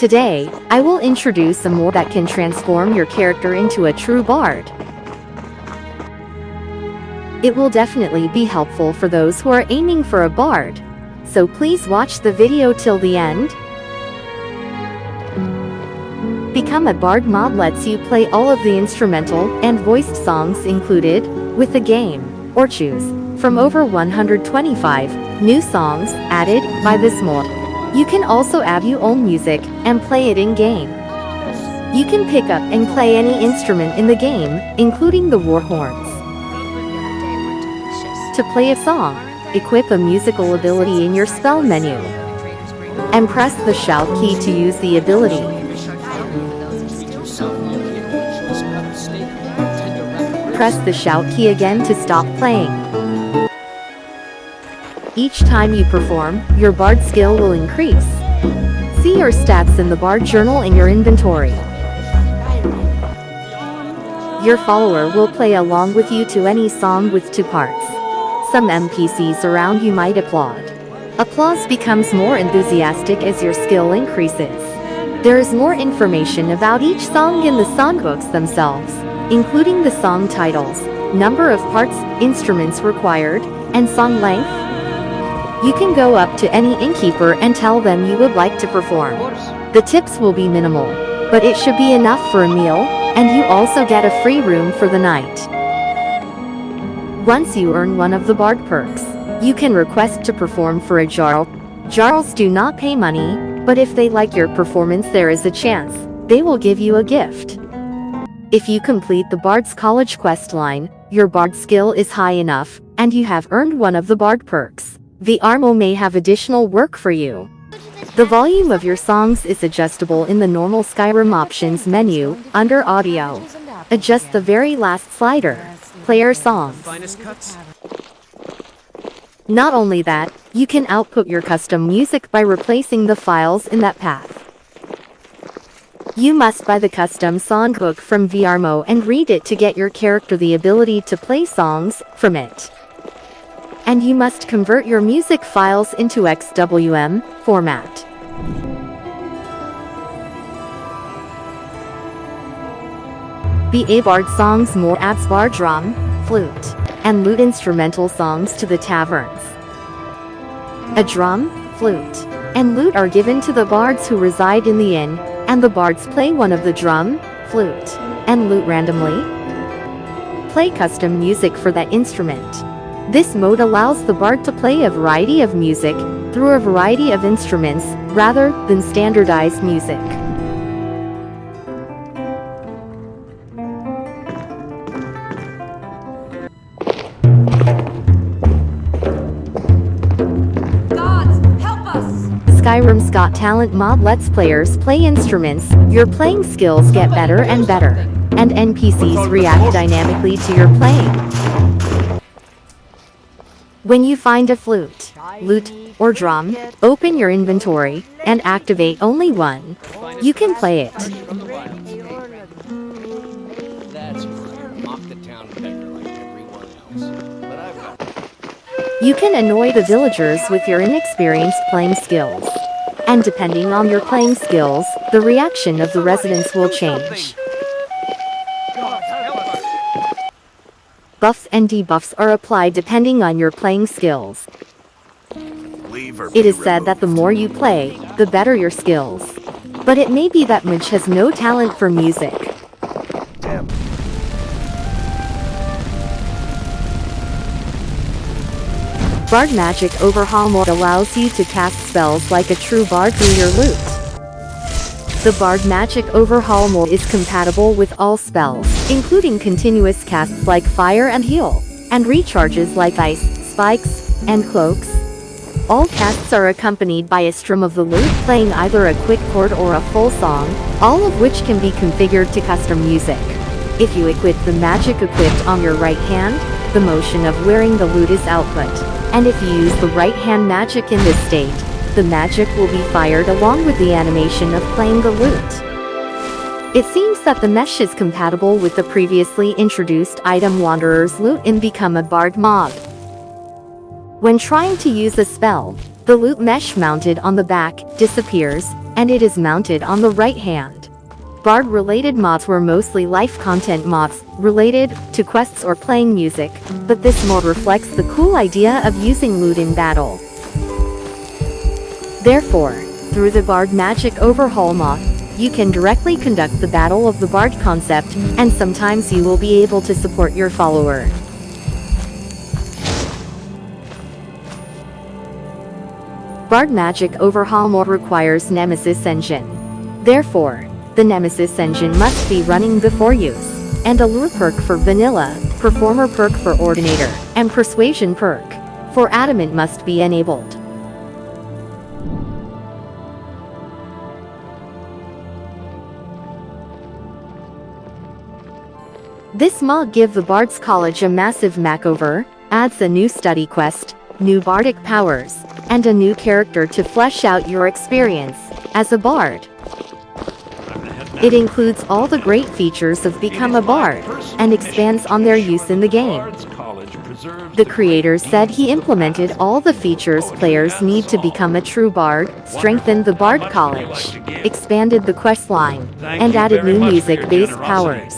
Today, I will introduce a mod that can transform your character into a true bard. It will definitely be helpful for those who are aiming for a bard. So please watch the video till the end. Become a Bard mod lets you play all of the instrumental and voiced songs included with the game, or choose from over 125 new songs added by this mod. You can also add your own music and play it in-game. You can pick up and play any instrument in the game, including the war horns. To play a song, equip a musical ability in your spell menu. And press the shout key to use the ability. Press the shout key again to stop playing. Each time you perform, your bard skill will increase. See your stats in the bard journal in your inventory. Your follower will play along with you to any song with two parts. Some NPCs around you might applaud. Applause becomes more enthusiastic as your skill increases. There is more information about each song in the songbooks themselves including the song titles, number of parts, instruments required, and song length. You can go up to any innkeeper and tell them you would like to perform. The tips will be minimal, but it should be enough for a meal, and you also get a free room for the night. Once you earn one of the Bard perks, you can request to perform for a Jarl. Jarls do not pay money, but if they like your performance there is a chance, they will give you a gift. If you complete the Bard's College quest line, your Bard skill is high enough, and you have earned one of the Bard perks. Viarmo may have additional work for you. The volume of your songs is adjustable in the normal Skyrim options menu, under audio. Adjust the very last slider. Player songs. Not only that, you can output your custom music by replacing the files in that path. You must buy the custom songbook from Viarmo and read it to get your character the ability to play songs from it. And you must convert your music files into XWM format. The Bard songs more adds bar drum, flute, and lute instrumental songs to the taverns. A drum, flute, and lute are given to the bards who reside in the inn, and the bards play one of the drum, flute, and lute randomly. Play custom music for that instrument. This mode allows the bard to play a variety of music through a variety of instruments rather than standardized music. Skyrim's Got Talent mod lets players play instruments, your playing skills get better and better, and NPCs react dynamically to your playing. When you find a flute, lute, or drum, open your inventory, and activate only one. You can play it. You can annoy the villagers with your inexperienced playing skills. And depending on your playing skills, the reaction of the residents will change. Buffs and debuffs are applied depending on your playing skills. It is said that the more you play, the better your skills. But it may be that Midge has no talent for music. Bard Magic Overhaul mode allows you to cast spells like a true bard through your lute. The Bard Magic Overhaul Mod is compatible with all spells, including continuous casts like Fire and Heal, and recharges like Ice, Spikes, and Cloaks. All casts are accompanied by a strum of the lute playing either a quick chord or a full song, all of which can be configured to custom music. If you equip the magic equipped on your right hand, the motion of wearing the lute is output. And if you use the right hand magic in this state, the magic will be fired along with the animation of playing the lute. It seems that the mesh is compatible with the previously introduced item Wanderer's Lute in Become a Bard mod. When trying to use a spell, the lute mesh mounted on the back disappears, and it is mounted on the right hand. Bard-related mods were mostly life content mods, related to quests or playing music, but this mod reflects the cool idea of using lute in battle. Therefore, through the Bard Magic Overhaul mod, you can directly conduct the Battle of the Bard concept, and sometimes you will be able to support your follower. Bard Magic Overhaul mod requires Nemesis Engine. Therefore, the Nemesis engine must be running before use. And Allure perk for Vanilla, Performer perk for Ordinator, and Persuasion perk for Adamant must be enabled. This mod give the Bard's College a massive makeover, adds a new study quest, new bardic powers, and a new character to flesh out your experience as a bard. It includes all the great features of Become a Bard, and expands on their use in the game. The creator said he implemented all the features players need to become a true bard, strengthened the Bard College, expanded the questline, and added new music-based powers.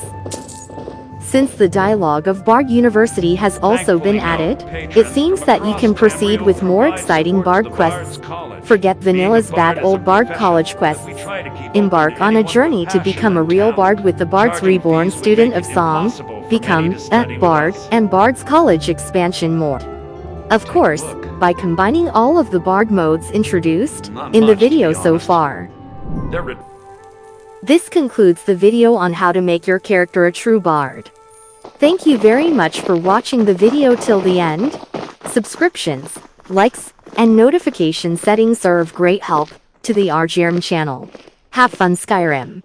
Since the dialogue of Bard University has also been added, it seems that you can proceed with more exciting Bard quests. Forget Vanilla's bad old Bard College quests. Embark on a journey to become a real Bard with the Bard's Reborn student of song, become a Bard, and Bard's College expansion more. Of course, by combining all of the Bard modes introduced in the video so far. This concludes the video on how to make your character a true Bard. Thank you very much for watching the video till the end. Subscriptions, likes, and notification settings are of great help to the RGRM channel. Have fun Skyrim.